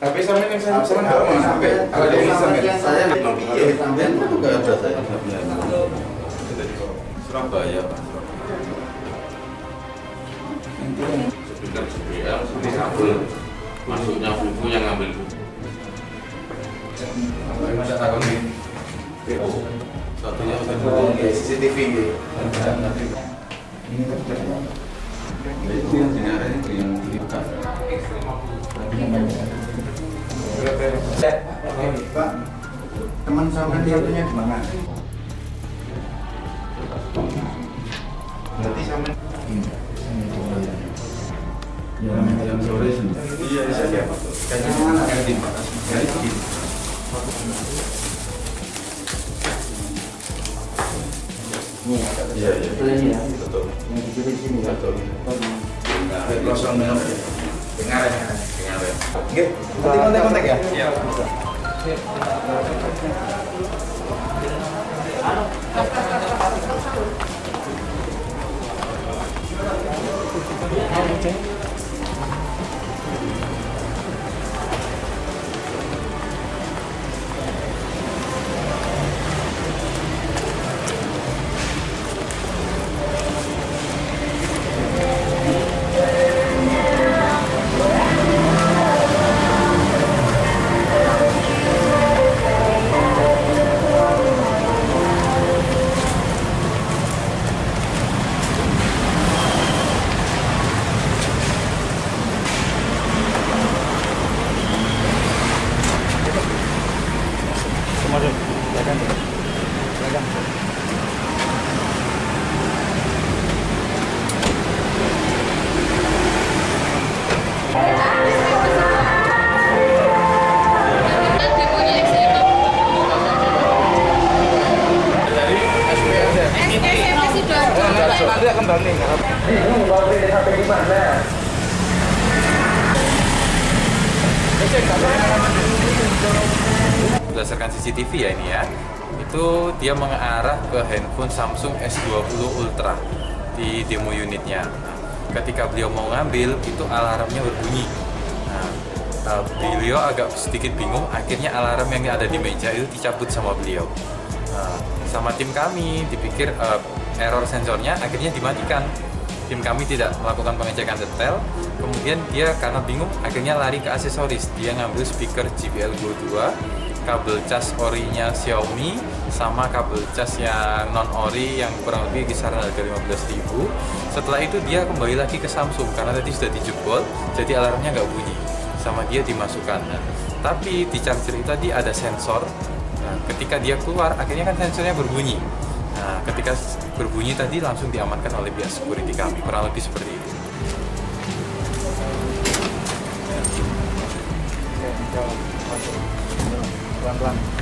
Tapi sampai yang saya pesan nggak mau sampai. Kalau dia bisa sampai. Saya memang iya, sampean itu nggak ada saya. Surabaya Pak. Speaker JBL seperti kabel masuknya buku yang ngambil buku. Tapi masa takut nih. Satunya udah Oh, CCTV gitu. itu yang dengarnya itu yang. Pak, teman sampean satunya di mana? Berarti Yang sore sini. Iya, bisa siapa? Yang mana? Yang di Iya iya. Betul ini ya. Betul. Yang di sini sini ya. Betul. Minum. Dengar ya. Dengar ya. Oke, nanti kontak-kontak ya? Iya. Nanti akan banding. Berdasarkan CCTV ya ini ya, itu dia mengarah ke handphone Samsung S20 Ultra di demo unitnya. Ketika beliau mau ngambil, itu alarmnya berbunyi. Nah, beliau agak sedikit bingung, akhirnya alarm yang ada di meja itu dicabut sama beliau. Nah, sama tim kami dipikir eh, error sensornya akhirnya dimatikan. Tim kami tidak melakukan pengecekan detail, kemudian dia karena bingung akhirnya lari ke aksesoris. Dia ngambil speaker JBL Go 2, kabel cas orinya Xiaomi, sama kabel cas yang non ori yang kurang lebih kisaran harga 15.000. Setelah itu dia kembali lagi ke Samsung karena tadi sudah dijebol, jadi alarmnya nggak bunyi. Sama dia dimasukkan. Nah, tapi di charger itu tadi ada sensor. Nah, ketika dia keluar, akhirnya kan sensornya berbunyi. Nah, ketika berbunyi tadi langsung diamankan oleh pihak security kami, kurang lebih seperti itu. Pelan-pelan.